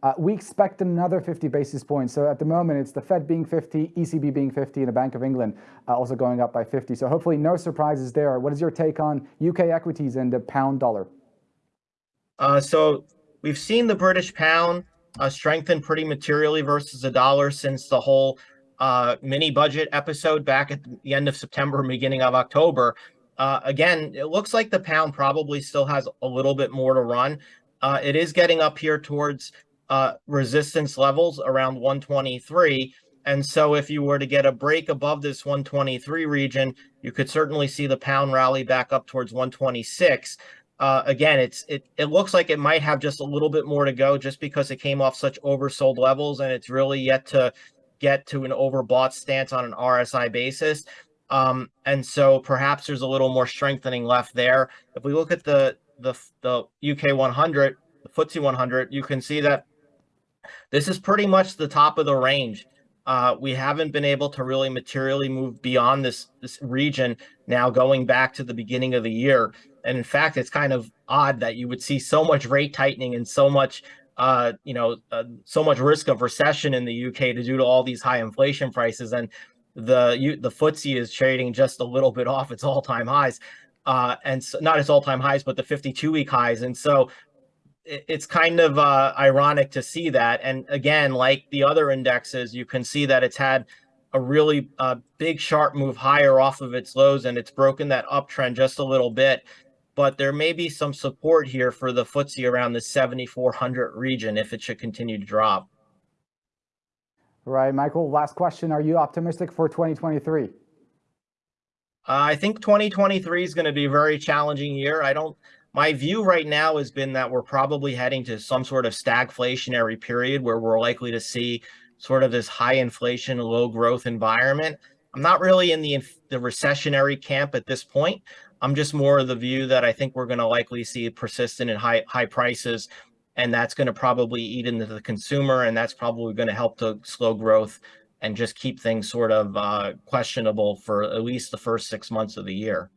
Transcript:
Uh, we expect another 50 basis points. So at the moment, it's the Fed being 50, ECB being 50, and the Bank of England uh, also going up by 50. So hopefully no surprises there. What is your take on UK equities and the pound dollar? Uh, so we've seen the British pound uh, strengthen pretty materially versus the dollar since the whole uh, mini budget episode back at the end of September, beginning of October. Uh, again, it looks like the pound probably still has a little bit more to run. It is getting up here towards uh, resistance levels around 123. And so if you were to get a break above this 123 region, you could certainly see the pound rally back up towards 126. Uh, again, it's it it looks like it might have just a little bit more to go just because it came off such oversold levels and it's really yet to get to an overbought stance on an RSI basis. Um, and so perhaps there's a little more strengthening left there. If we look at the the the UK 100, the FTSE 100, you can see that this is pretty much the top of the range. Uh, we haven't been able to really materially move beyond this this region now going back to the beginning of the year. And in fact, it's kind of odd that you would see so much rate tightening and so much uh, you know, uh, so much risk of recession in the UK to due to all these high inflation prices. And the you, the FTSE is trading just a little bit off its all-time highs, uh, and so, not its all-time highs, but the 52-week highs. And so it's kind of uh, ironic to see that. And again, like the other indexes, you can see that it's had a really uh, big sharp move higher off of its lows, and it's broken that uptrend just a little bit. But there may be some support here for the FTSE around the 7,400 region if it should continue to drop. Right, Michael, last question. Are you optimistic for 2023? Uh, I think 2023 is going to be a very challenging year. I don't, my view right now has been that we're probably heading to some sort of stagflationary period where we're likely to see sort of this high inflation, low growth environment. I'm not really in the, the recessionary camp at this point. I'm just more of the view that I think we're going to likely see persistent and high high prices and that's going to probably eat into the consumer and that's probably going to help to slow growth and just keep things sort of uh, questionable for at least the first six months of the year.